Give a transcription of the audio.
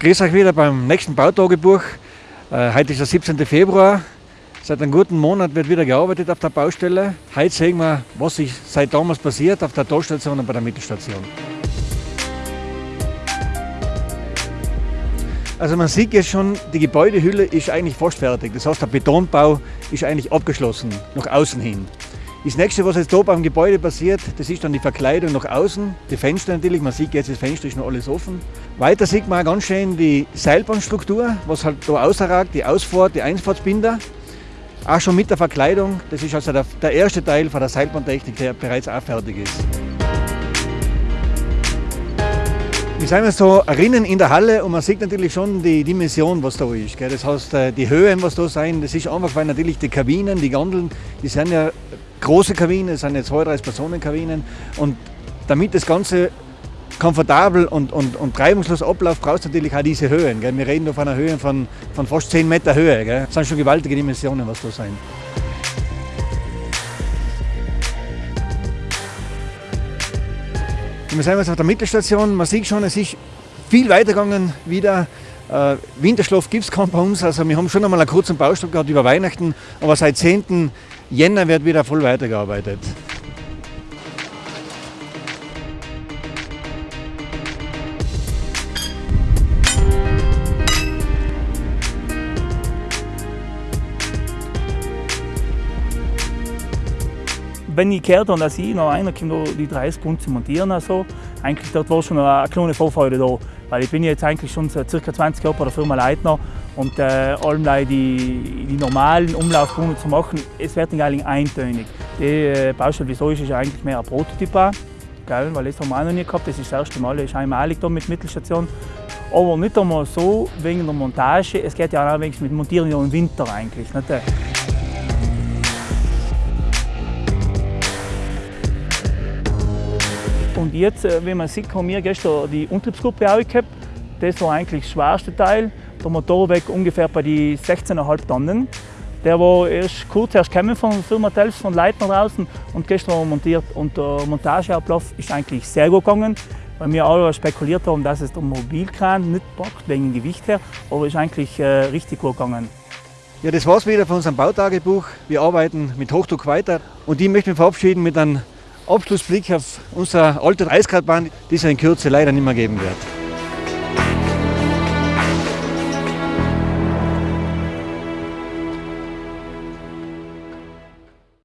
Grüß euch wieder beim nächsten Bautagebuch. Äh, heute ist der 17. Februar. Seit einem guten Monat wird wieder gearbeitet auf der Baustelle. Heute sehen wir, was sich seit damals passiert auf der Torstation und bei der Mittelstation. Also man sieht jetzt schon, die Gebäudehülle ist eigentlich fast fertig. Das heißt, der Betonbau ist eigentlich abgeschlossen, nach außen hin. Das nächste, was jetzt hier beim Gebäude passiert, das ist dann die Verkleidung nach außen. Die Fenster natürlich, man sieht jetzt, das Fenster ist noch alles offen. Weiter sieht man ganz schön die Seilbahnstruktur, was halt da außerragt, die Ausfahrt, die Einfahrtsbinder. Auch schon mit der Verkleidung, das ist also der, der erste Teil von der Seilbahntechnik, der bereits auch fertig ist. Wir sind jetzt so erinnern in der Halle und man sieht natürlich schon die Dimension, was da ist. Das heißt, äh, die Höhen, was da sein, das ist einfach, weil natürlich die Kabinen, die Gondeln, die sind ja große Kabinen, das sind jetzt 32 Personenkabinen und damit das Ganze komfortabel und, und, und reibungslos abläuft, brauchst du natürlich auch diese Höhen. Gell? Wir reden da von einer Höhe von, von fast 10 Meter Höhe. Gell? Das sind schon gewaltige Dimensionen, was da sein. Wir sind jetzt auf der Mittelstation, man sieht schon, es ist viel weitergegangen wieder. Äh, Winterschlaf gibt es kaum bei uns, also wir haben schon einmal einen kurzen Baustopp gehabt über Weihnachten, aber seit 10. Jänner wird wieder voll weitergearbeitet. wenn ich gehört habe, dass ich noch einer kommt, die 30 Kunden zu montieren, also, eigentlich dort war schon eine kleine Vorfreude da. Weil ich bin jetzt eigentlich schon seit ca. 20 Jahren bei der Firma Leitner und äh, allem die, die normalen Umlaufkunden zu machen, es wird eigentlich eintönig. Die äh, Baustelle, wieso ist, ist eigentlich mehr ein Prototyp, gell? weil das haben wir auch noch nie gehabt, das ist das erste Mal, das ist einmalig da mit Mittelstation. Aber nicht einmal so wegen der Montage, es geht ja auch wegen mit Montieren im Winter eigentlich. Nicht? Und jetzt, äh, wie man sieht, haben wir gestern die Umtriebsgruppe auch gehabt. Das war eigentlich der schwerste Teil. Der Motorweg ungefähr bei die 16,5 Tonnen. Der war erst kurz erst gekommen von der Firma Telfs, von Leitner draußen und gestern montiert. Und der Montageablauf ist eigentlich sehr gut gegangen, weil wir alle spekuliert haben, dass es der Mobilkran nicht packt, wegen Gewicht her, aber ist eigentlich äh, richtig gut gegangen. Ja, das war's wieder von unserem Bautagebuch. Wir arbeiten mit Hochdruck weiter und ich möchte mich verabschieden mit einem Abschlussblick auf unsere alte Reiskradbahn, die es in Kürze leider nicht mehr geben wird.